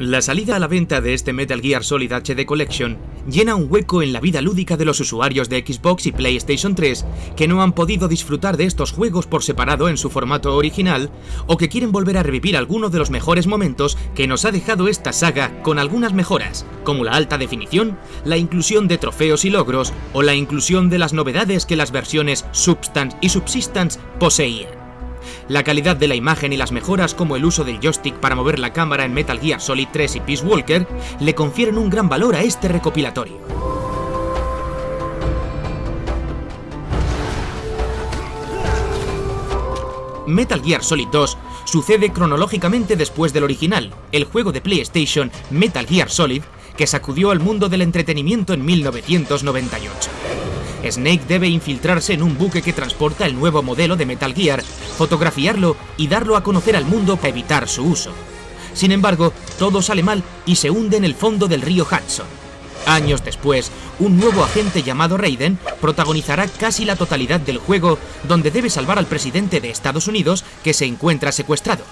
La salida a la venta de este Metal Gear Solid HD Collection llena un hueco en la vida lúdica de los usuarios de Xbox y PlayStation 3 que no han podido disfrutar de estos juegos por separado en su formato original o que quieren volver a revivir algunos de los mejores momentos que nos ha dejado esta saga con algunas mejoras, como la alta definición, la inclusión de trofeos y logros o la inclusión de las novedades que las versiones Substance y Subsistence poseían. La calidad de la imagen y las mejoras como el uso del joystick para mover la cámara en Metal Gear Solid 3 y Peace Walker le confieren un gran valor a este recopilatorio. Metal Gear Solid 2 sucede cronológicamente después del original, el juego de PlayStation Metal Gear Solid, que sacudió al mundo del entretenimiento en 1998. Snake debe infiltrarse en un buque que transporta el nuevo modelo de Metal Gear, fotografiarlo y darlo a conocer al mundo para evitar su uso. Sin embargo, todo sale mal y se hunde en el fondo del río Hudson. Años después, un nuevo agente llamado Raiden protagonizará casi la totalidad del juego donde debe salvar al presidente de Estados Unidos que se encuentra secuestrado.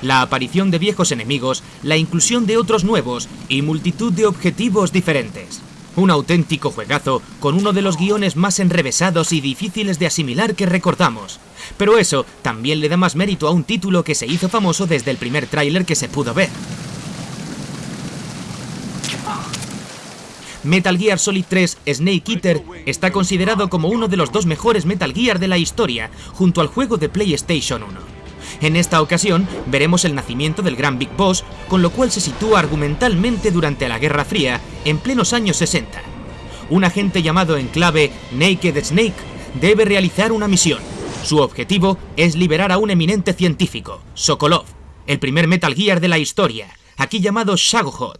La aparición de viejos enemigos, la inclusión de otros nuevos y multitud de objetivos diferentes. Un auténtico juegazo con uno de los guiones más enrevesados y difíciles de asimilar que recordamos. Pero eso también le da más mérito a un título que se hizo famoso desde el primer tráiler que se pudo ver. Metal Gear Solid 3 Snake Eater está considerado como uno de los dos mejores Metal Gear de la historia, junto al juego de PlayStation 1. En esta ocasión veremos el nacimiento del gran Big Boss, con lo cual se sitúa argumentalmente durante la Guerra Fría, en plenos años 60. Un agente llamado en clave Naked Snake debe realizar una misión. Su objetivo es liberar a un eminente científico, Sokolov, el primer Metal Gear de la historia, aquí llamado Shagohod.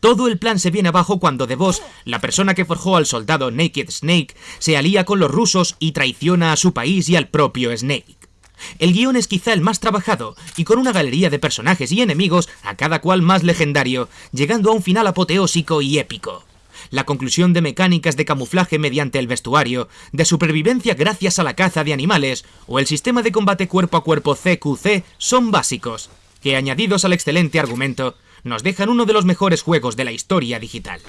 Todo el plan se viene abajo cuando The Boss, la persona que forjó al soldado Naked Snake, se alía con los rusos y traiciona a su país y al propio Snake. El guion es quizá el más trabajado, y con una galería de personajes y enemigos, a cada cual más legendario, llegando a un final apoteósico y épico. La conclusión de mecánicas de camuflaje mediante el vestuario, de supervivencia gracias a la caza de animales, o el sistema de combate cuerpo a cuerpo CQC son básicos, que añadidos al excelente argumento, nos dejan uno de los mejores juegos de la historia digital.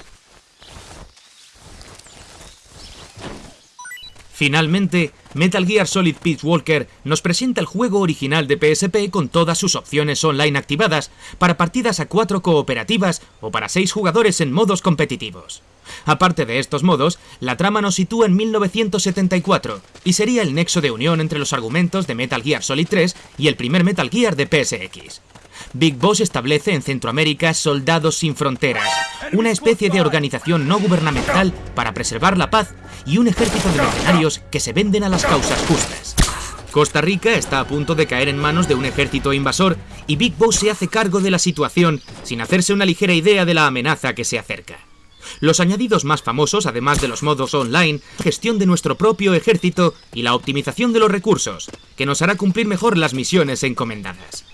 Finalmente, Metal Gear Solid Peace Walker nos presenta el juego original de PSP con todas sus opciones online activadas para partidas a cuatro cooperativas o para seis jugadores en modos competitivos. Aparte de estos modos, la trama nos sitúa en 1974 y sería el nexo de unión entre los argumentos de Metal Gear Solid 3 y el primer Metal Gear de PSX. Big Boss establece en Centroamérica Soldados Sin Fronteras, una especie de organización no gubernamental para preservar la paz y un ejército de mercenarios que se venden a las causas justas. Costa Rica está a punto de caer en manos de un ejército invasor y Big Boss se hace cargo de la situación sin hacerse una ligera idea de la amenaza que se acerca. Los añadidos más famosos, además de los modos online, gestión de nuestro propio ejército y la optimización de los recursos, que nos hará cumplir mejor las misiones encomendadas.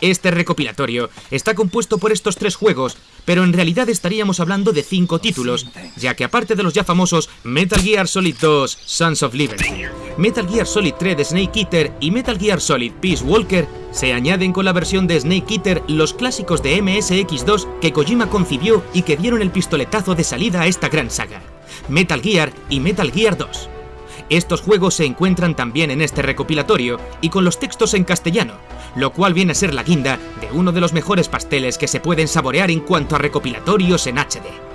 Este recopilatorio está compuesto por estos tres juegos, pero en realidad estaríamos hablando de cinco títulos, ya que aparte de los ya famosos Metal Gear Solid 2 Sons of Liberty, Metal Gear Solid 3 de Snake Eater y Metal Gear Solid Peace Walker, se añaden con la versión de Snake Eater los clásicos de MSX2 que Kojima concibió y que dieron el pistoletazo de salida a esta gran saga, Metal Gear y Metal Gear 2. Estos juegos se encuentran también en este recopilatorio y con los textos en castellano, lo cual viene a ser la guinda de uno de los mejores pasteles que se pueden saborear en cuanto a recopilatorios en HD.